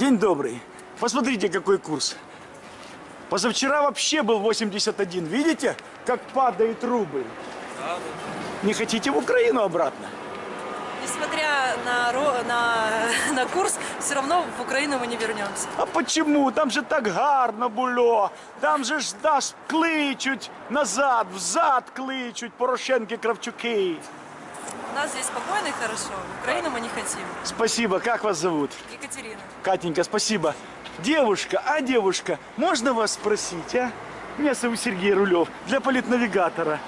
День добрый. Посмотрите, какой курс. Позавчера вообще был 81. Видите, как падает рубль? Не хотите в Украину обратно? Несмотря на, на, на курс, все равно в Украину мы не вернемся. А почему? Там же так гарно було. Там же ж даш кличуть назад, взад кличуть Порошенки, Кравчуки. У нас здесь спокойно и хорошо. В Украину мы не хотим. Спасибо. Как вас зовут? Екатерина. Катенька, спасибо. Девушка, а девушка, можно вас спросить, а? Меня зовут Сергей Рулев, для политнавигатора.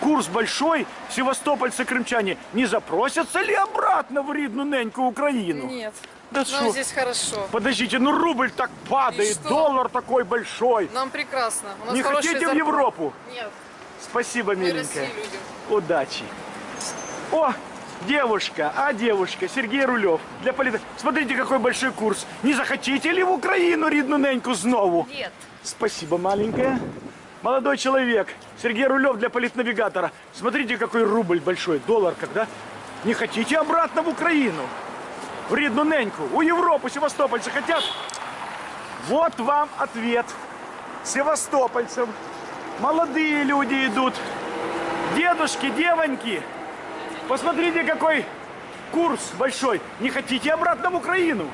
Курс большой, севастопольцы-крымчане не запросятся ли обратно в рідну неньку Украину? Нет. Да Нам что? здесь хорошо. Подождите, ну рубль так падает, доллар такой большой. Нам прекрасно. У нас Не хотите в зарплаты. Европу? Нет. Спасибо, миленькая. Удачи. О, девушка, а девушка, Сергей Рулев. Для полит... Смотрите, какой большой курс. Не захотите ли в Украину рідну неньку знову? Нет. Спасибо, маленькая. Молодой человек, Сергей Рулев для политнавигатора. Смотрите, какой рубль большой, доллар когда. Не хотите обратно в Украину? В рідну неньку, у Европу севастопольцы хотят? Вот вам ответ. Севастопольцам. Молодые люди идут. Дедушки, девоньки. Посмотрите, какой курс большой. Не хотите обратно в Украину?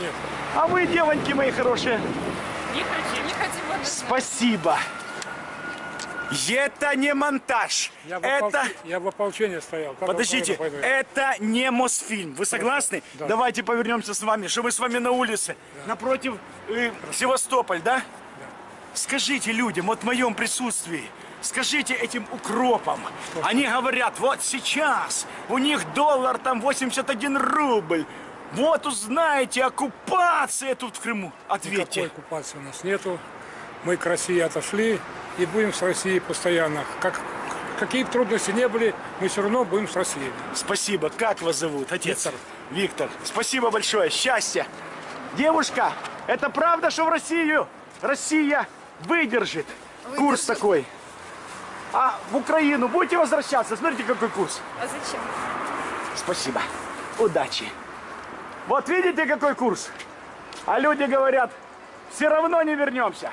Нет. А вы, девоньки мои хорошие, Не хотим. Не хотим. Спасибо. Это не монтаж. Я в, Это... ополч- я в ополчении стоял. Как Подождите, пойду? это не Мосфильм. Вы согласны? Да. Давайте повернемся с вами, что мы с вами на улице, напротив э, Севастополь, да? Скажите людям, вот в моем присутствии, скажите этим укропам, они говорят, вот сейчас у них доллар там 81 рубль, вот узнаете, оккупация тут в Крыму. Никакой Ответьте. оккупации у нас нету. Мы к России отошли и будем с Россией постоянно. Как, какие бы трудности не были, мы все равно будем с Россией. Спасибо. Как вас зовут, отец? Виктор. Виктор. Спасибо большое. Счастья. Девушка, это правда, что в Россию Россия выдержит курс такой? А в Украину будете возвращаться? Смотрите, какой курс. А зачем? Спасибо. Удачи. Вот видите, какой курс? А люди говорят, все равно не вернемся.